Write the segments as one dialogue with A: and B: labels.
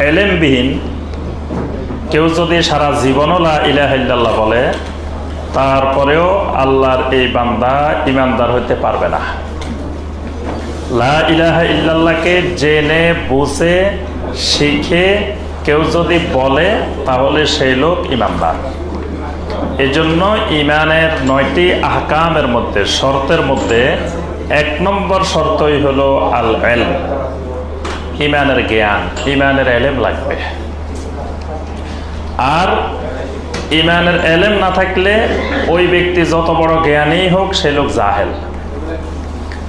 A: এলেমবিহীন। কেউ যদি সারা জীবনও লা ইলাহা ইল্লাল্লাহ বলে, তারপরেও আল্লাহর এই বান্দা ইমানদার হইতে পারবে না। লা ইলাহা ইল্লাল্লাহকে জেনে, বুঝে, শিখে কেউ যদি বলে, তাহলে সেই লোক ইমানদার। এজন্য ইমানের নয়টি আহকামের মধ্যে, শর্তের মধ্যে এক নম্বর শর্তই হলো আল এল ইমানের জ্ঞান, ইমানের এলেম লাগবে। আর ইমানের এলেম না থাকলে ওই ব্যক্তি যত বড় জ্ঞানী হোক, সে লোক জাহেল।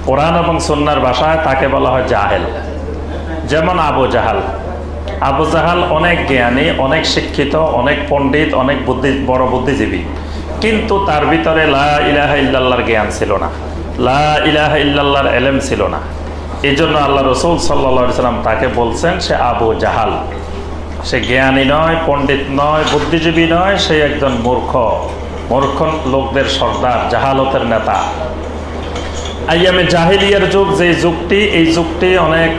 A: কোরআন এবং সন্ন্যার ভাষায় তাকে বলা হয় জাহেল। যেমন আবু জাহাল। আবু জাহাল অনেক জ্ঞানী, অনেক শিক্ষিত, অনেক পণ্ডিত, অনেক বুদ্ধি, বড় বুদ্ধিজীবী। কিন্তু তার ভিতরে লা ইলাহা ইল্লাল্লাহর জ্ঞান ছিল না। লা ইলাহা ইল্লাল্লাহর এলেম ছিল না। এই জন্য আল্লাহ রসুল সাল্লা সাল্লাম তাকে বলছেন, সে আবু জাহাল। সে জ্ঞানী নয়, পণ্ডিত নয়, বুদ্ধিজীবী নয়, সে একজন মূর্খ। মূর্খ লোকদের সর্দার, জাহালতের নেতা। আইয়ামে জাহিলিয়ার যুগ যে যুগটি, এই যুগটি অনেক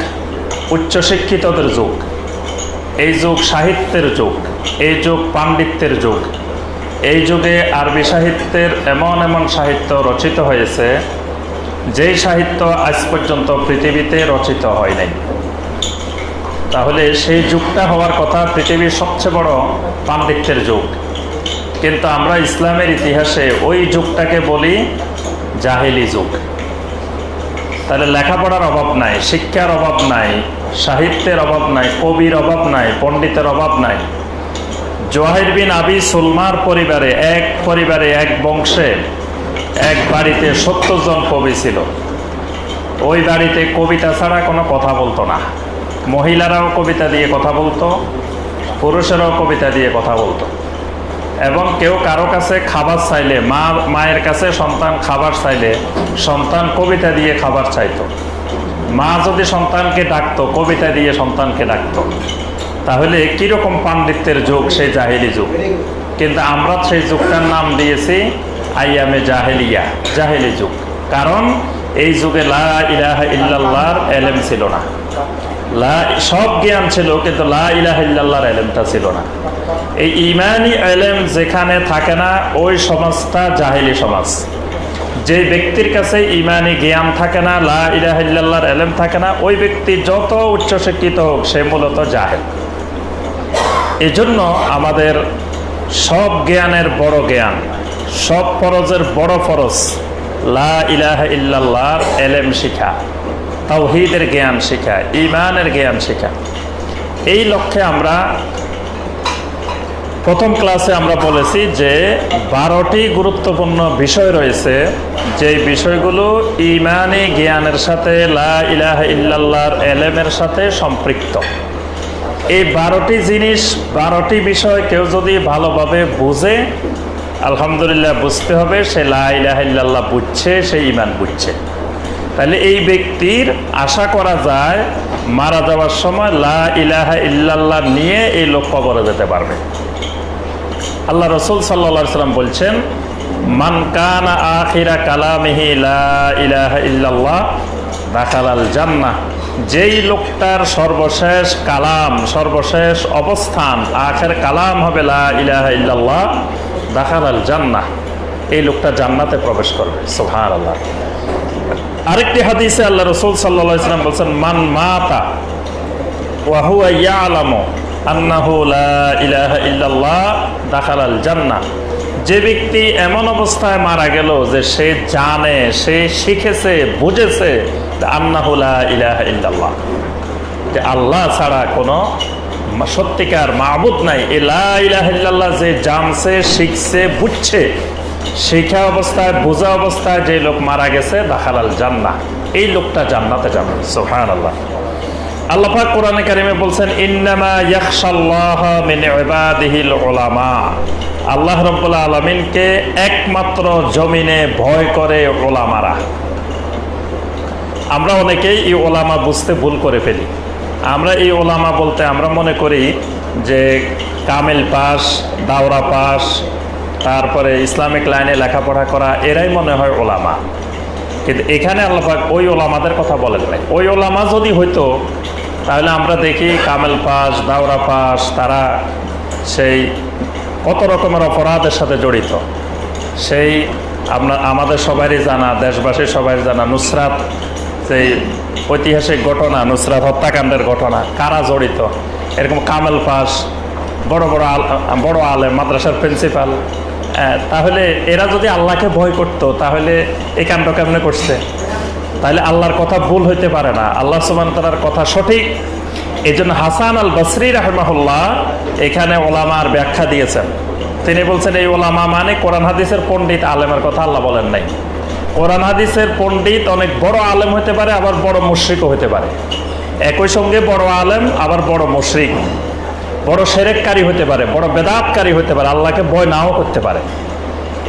A: উচ্চশিক্ষিতদের যুগ। এই যুগ সাহিত্যের যুগ, এই যুগ পাণ্ডিত্যের যুগ। এই যুগে আরবি সাহিত্যের এমন এমন সাহিত্য রচিত হয়েছে যেই সাহিত্য আজ পর্যন্ত পৃথিবীতে রচিত হয় নাই। তাহলে সেই যুগটা হওয়ার কথা পৃথিবীর সবচেয়ে বড় পাণ্ডিত্যের যুগ। কিন্তু আমরা ইসলামের ইতিহাসে ওই যুগটাকে বলি জাহেলি যুগ। তাহলে লেখাপড়ার অভাব নাই, শিক্ষার অভাব নাই, সাহিত্যের অভাব নাই, কবির অভাব নাই, পণ্ডিতের অভাব নাই। জোয়াহির বিন আবি সুলমার পরিবারে, এক পরিবারে, এক বংশে এক বাড়িতে সত্তর জন কবি ছিল। ওই বাড়িতে কবিতা ছাড়া কোনো কথা বলতো না। মহিলারাও কবিতা দিয়ে কথা বলতো, পুরুষেরাও কবিতা দিয়ে কথা বলতো। এবং কেউ কারও কাছে খাবার চাইলে, মা, মায়ের কাছে সন্তান খাবার চাইলে, সন্তান কবিতা দিয়ে খাবার চাইতো। মা যদি সন্তানকে ডাকতো, কবিতা দিয়ে সন্তানকে ডাকতো। তাহলে কীরকম পাণ্ডিত্যের যুগ, সেই জাহেলি যুগ। কিন্তু আমরা সেই যুগটার নাম দিয়েছি আইয়ামে জাহেলিয়া, জাহেলি যুগ। কারণ এই যুগে লা এলেম ছিল না। সব জ্ঞান ছিল, কিন্তু লা ইলাহা ইল্লাল্লাহর এলেমটা ছিল না। এই ইমানি এলেম যেখানে থাকে না, ওই সমাজটা জাহেলি সমাজ। যে ব্যক্তির কাছে ইমানি জ্ঞান থাকে না, লা ইলাহা ইল্লাল্লাহর এলেম থাকে না, ওই ব্যক্তি যত উচ্চশিক্ষিত হোক, সে মূলত জাহেল। এজন্য আমাদের সব জ্ঞানের বড় জ্ঞান সব ফরজের বড় ফরজ। লা ইলাহা ইল্লাল্লাহর এলেম শিখা, তাওহিদের জ্ঞান শেখা ইমানের জ্ঞান শেখা। এই লক্ষ্যে আমরা প্রথম ক্লাসে আমরা বলেছি যে বারোটি গুরুত্বপূর্ণ বিষয় রয়েছে। যে বিষয়গুলো ইমানি জ্ঞানের সাথে, লা ইলাহা ইল্লাল্লাহর এলেমের সাথে সম্পৃক্ত। এই বারোটি জিনিস, বারোটি বিষয় কেউ যদি ভালোভাবে বুঝে আলহামদুলিল্লাহ বুঝতে হবে, সে লা ইলাহা ইল্লাল্লাহ বুঝছে, সে ইমান বুঝছে। তাহলে এই ব্যক্তির আশা করা যায়, মারা যাওয়ার সময় লা ইলাহা ইল্লাল্লাহ নিয়ে এই লোক কবরে যেতে পারবে। আল্লাহ রসুল সাল্লা সাল্লাম বলছেন, মান কানা আখিরা কালামিহি লা ইলাহা ইল্লাল্লাহ, দাখালাল জান্নাহ। যেই লোকটার সর্বশেষ কালাম, সর্বশেষ অবস্থান, আখের কালাম হবে লা ইলাহা ইল্লাল্লাহ দাখালাল জান্নাহ। এই লোকটা জান্নাতে প্রবেশ করবে। সোহান আল্লাহ আরেকটি হাদিসে আল্লাহ রসুল সাল্লাহ ইসলাম বলছেন, মান মাতা ওয়াহুয়া ইলাহা ইল্লাল্লাহ দাখালাল জান্নাহ। যে ব্যক্তি এমন অবস্থায় মারা গেল যে সে জানে, সে শিখেছে, বুঝেছে আন্নাহু লা ইলাহা ইল্লাল্লাহ। যে আল্লাহ ছাড়া কোনো সত্যিকার মাহবুদ নাই। এ লা যে জানছে, শিখছে, বুঝছে, শিখা অবস্থায়, বোঝা অবস্থায় যে লোক মারা গেছে দাখালাল জান্নাহ। এই লোকটা জান্নাতে যাবে। সোহান আল্লাহ আল্লাহ কোরআনে কারিমে বলছেন, ইন্নামা ইয়াখশাল্লাহ মিন ইবাদিহিল উলামা। আল্লাহ রাব্বুল আলামিনকে একমাত্র জমিনে ভয় করে ওলামারা আমরা অনেকেই এই ওলামা বুঝতে ভুল করে ফেলি। আমরা এই ওলামা বলতে আমরা মনে করি যে কামেল পাস, দাওরা পাস, তারপরে ইসলামিক লাইনে লেখাপড়া করা, এরাই মনে হয় ওলামা। কিন্তু এখানে আল্লাহাক ওই ওলামাদের কথা বলেন নাই। ওই ওলামা যদি হইতো, তাহলে আমরা দেখি কামেল পাস, দাওরা পাস, তারা সেই কত রকমের অপরাধের সাথে জড়িত। সেই আমরা আমাদের সবারই জানা, দেশবাসীর সবাই জানা, নুসরাত সেই ঐতিহাসিক ঘটনা, নুসরাত হত্যাকাণ্ডের ঘটনা, কারা জড়িত? এরকম কামেল পাস বড় বড় আল, বড় আলেম, মাদ্রাসার প্রিন্সিপাল। তাহলে এরা যদি আল্লাহকে ভয় করতো, তাহলে এই কাণ্ড কেমনে করছে? তাহলে আল্লাহর কথা ভুল হইতে পারে না। আল্লাহ সুমান তালার কথা সঠিক। এই জন্য হাসান আল বসরি রাহমাহুল্লাহ এখানে ওলামার ব্যাখ্যা দিয়েছেন। তিনি বলছেন, এই ওলামা মানে কোরআন হাদিসের পণ্ডিত আলেমের কথা আল্লাহ বলেন নাই। কোরআন হাদিসের পণ্ডিত অনেক বড় আলেম হতে পারে, আবার বড় মুশ্রিকও হতে পারে। একই সঙ্গে বড় আলেম, আবার বড় মুশ্রিক। বড় সেরেককারী হতে পারে, বড় বেদাতকারী হতে পারে, আল্লাহকে ভয় নাও করতে পারে।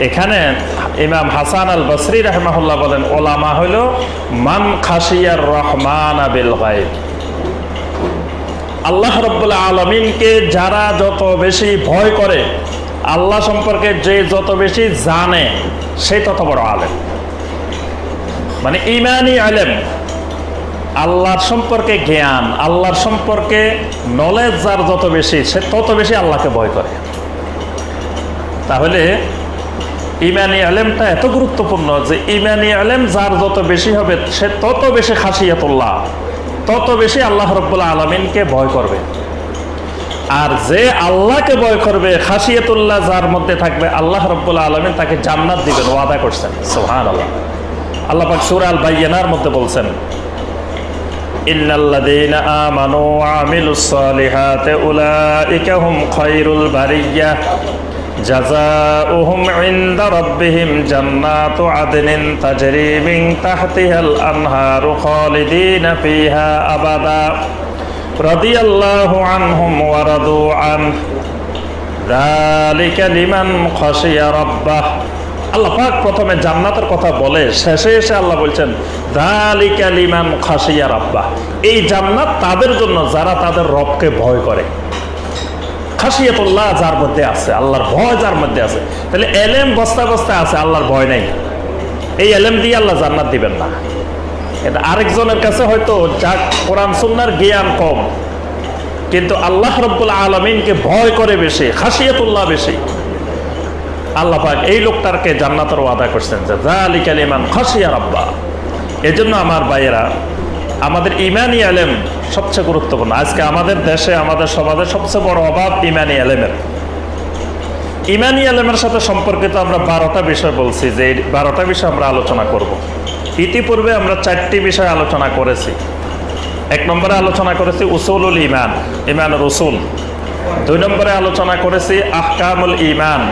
A: এখানে ইমাম হাসান আল বসরি রহমাহুল্লাহ বলেন, ওলামা হইল, মান খাসিয়ার রহমান আবিল গাইব আল্লাহ রব্বুল্লাহ আলমিনকে যারা যত বেশি ভয় করে, আল্লাহ সম্পর্কে যে যত বেশি জানে, সে তত বড় আলেম। মানে ইমানি আলেম, আল্লাহর সম্পর্কে জ্ঞান, আল্লাহর সম্পর্কে নলেজ যার যত বেশি, সে তত বেশি আল্লাহকে ভয় করে। তাহলে ইমানি আলেমটা এত গুরুত্বপূর্ণ যে ইমানি আলেম যার যত বেশি হবে, সে তত বেশি খাসিয়াতুল্লাহ, তত বেশি আল্লাহ রব্বুল্লাহ আলমিনকে ভয় করবে। আর যে আল্লাহকে ভয় করবে, খাসিয়াতুল্লাহ যার মধ্যে থাকবে, আল্লাহ রব্বুল্লাহ আলমিন তাকে জান্নাত দিবেন, ওয়াদা করছেন। সোহান আল্লাহ আল্লাহ পাক সুর আল বাইয়ানার মধ্যে বলছেন إن الذين آمنوا وعملوا الصالحات أولئك هم خير البرية جزاؤهم عند ربهم جنات عدن تجري من تحتها الأنهار خالدين فيها أبدا رضي الله عنهم ورضوا عنه ذلك لمن خشي ربه আল্লাহ পাক প্রথমে জান্নাতের কথা বলে, শেষে এসে আল্লাহ বলছেন, দালিকা লিমান খাসিয়া রাব্বা এই জান্নাত তাদের জন্য, যারা তাদের রবকে ভয় করে। খাসিয়াতুল্লাহ যার মধ্যে আছে, আল্লাহর ভয় যার মধ্যে আছে। তাহলে এলেম বস্তা বস্তা আছে, আল্লাহর ভয় নেই। এই এলেম দিয়ে আল্লাহ জান্নাত দিবেন না। এটা আরেকজনের কাছে হয়তো যা কোরআন সুন্নার জ্ঞান কম, কিন্তু আল্লাহ রব্বুল আলমিনকে ভয় করে বেশি খাসিয়াতুল্লাহ বেশি। আল্লাহ পাক এই লোকটারকে জান্নাতের ওয়াদা করছেন যে জালিক আলিমান খাসিয়া রাব্বা। এজন্য আমার ভাইয়েরা, আমাদের ইমানি আলেম সবচেয়ে গুরুত্বপূর্ণ। আজকে আমাদের দেশে, আমাদের সমাজের সবচেয়ে বড় অভাব ইমানি আলেমের। ইমানি আলেমের সাথে সম্পর্কিত আমরা বারোটা বিষয় বলছি, যে এই বারোটা বিষয় আমরা আলোচনা করব। ইতিপূর্বে আমরা চারটি বিষয় আলোচনা করেছি। এক নম্বরে আলোচনা করেছি উসুলুল ইমান ইমানুর উসুল। দুই নম্বরে আলোচনা করেছি আহকামুল ইমান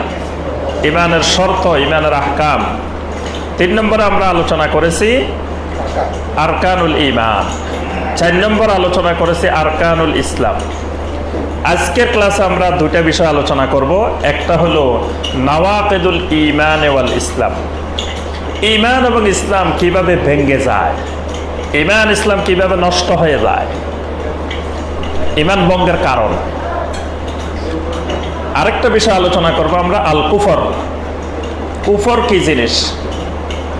A: ইমানের শর্ত, ইমানের আহকাম। তিন নম্বরে আমরা আলোচনা করেছি আরকানুল ইমান চার নম্বর আলোচনা করেছি আরকানুল ইসলাম। আজকের ক্লাসে আমরা দুইটা বিষয় আলোচনা করব। একটা হলো নওয়াকেদুল ইমান ওয়াল ইসলাম। ইমান এবং ইসলাম কীভাবে ভেঙ্গে যায়? ইমান ইসলাম কীভাবে নষ্ট হয়ে যায়? ইমান ভঙ্গের কারণ। আরেকটা বিষয় আলোচনা করব আমরা, আল কুফর। কুফর কি জিনিস?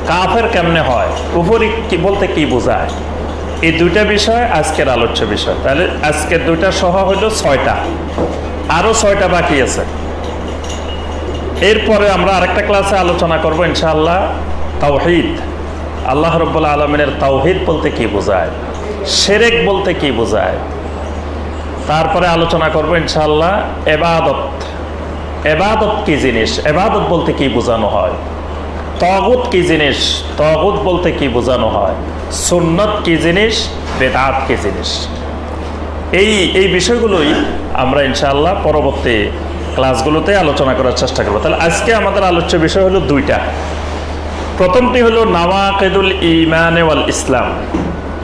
A: কাফের কেমনে হয়? কুফর কি বলতে কি বোঝায়? এই দুইটা বিষয় আজকের আলোচ্য বিষয়। তাহলে আজকের দুইটা সহ হইল ছয়টা। আরও ছয়টা বাকি আছে। এরপরে আমরা আরেকটা ক্লাসে আলোচনা করব ইনশাআল্লাহ, তাওহিদ। আল্লাহ রব্বুল্লা আলমিনের তাওহিদ বলতে কি বোঝায়? সেরেক বলতে কি বোঝায়? তারপরে আলোচনা করব ইনশাল্লাহ এবাদত। এবাদত কি জিনিস? এবাদত বলতে কি বোঝানো হয়? তগুত কি জিনিস? তগুত বলতে কি বোঝানো হয়? সুন্নত কি জিনিস? বেদাত কি জিনিস? এই এই বিষয়গুলোই আমরা ইনশাআল্লাহ পরবর্তী ক্লাসগুলোতে আলোচনা করার চেষ্টা করব। তাহলে আজকে আমাদের আলোচ্য বিষয় হলো দুইটা। প্রথমটি হলো নাওয়াকেদুল ইমান ওয়াল ইসলাম।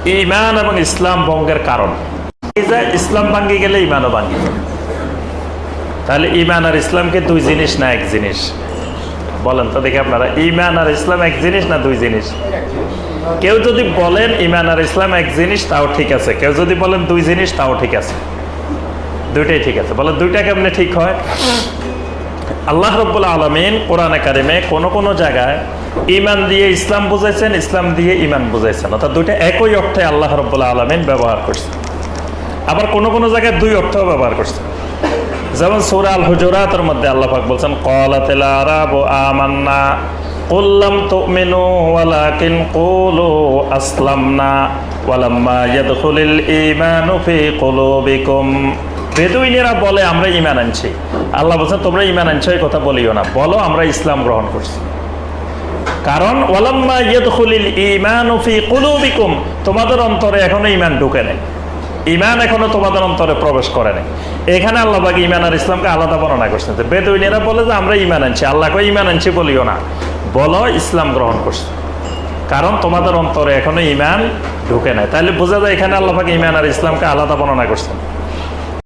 A: ইমান এবং ইসলাম ভঙ্গের কারণ। ইসলাম ভাঙ্গি গেলে ইমানও ভাঙ্গি। তাহলে ইমান আর ইসলামকে দুই জিনিস না এক জিনিস? বলেন তো দেখি আপনারা ইমান আর ইসলাম এক জিনিস না দুই জিনিস? কেউ যদি বলেন ইমান আর ইসলাম এক জিনিস, তাও ঠিক আছে। কেউ যদি বলেন দুই জিনিস, তাও ঠিক আছে। দুইটাই ঠিক আছে। বলেন, দুইটা কেমনে ঠিক হয়? আল্লাহ রব্বুল আলমিন কোরআনে কারিমে কোনো কোনো জায়গায় ইমান দিয়ে ইসলাম বুঝাইছেন, ইসলাম দিয়ে ইমান বুঝাইছেন। অর্থাৎ দুইটা একই অর্থে আল্লাহ রব্বুল আলমিন ব্যবহার করছেন। আবার কোনো কোনো জায়গায় দুই অর্থ ব্যবহার করছে যেমন সূরা আল হুজুরাতের মধ্যে আল্লাহ পাক বলছেন ক্বালাতিল আরাবু আমান্না লাম তুমিনু ওয়ালাকিন কুলু আসলামনা, ওয়ালাম্মা ইয়াদখুলিল ঈমানু ফি কুলুবিকুম। বেদুইনেরা বলে, আমরা ঈমান আনছি। আল্লাহ বলছেন, তোমরা ঈমান আনছো, এই কথা বলিও না। বলো, আমরা ইসলাম গ্রহণ করছি। কারণ, ওয়ালাম্মা ফি কুলুবিকুম। তোমাদের অন্তরে এখনও ইমান ঢুকে নেই। ইমান এখনও তোমাদের অন্তরে প্রবেশ করে নাই। এখানে আল্লাহ বাকি ইমান আর ইসলামকে আলাদা বর্ণনা করছেন। বেদুইনেরা বলে যে, আমরা ইমান আনছি। আল্লাহকে ইমান আনছি বলিও না। বলো, ইসলাম গ্রহণ করছে। কারণ তোমাদের অন্তরে এখনও ইমান ঢুকে নাই। তাহলে বোঝা যায় এখানে আল্লাহ পাকে ইমান আর ইসলামকে আলাদা বর্ণনা করছেন।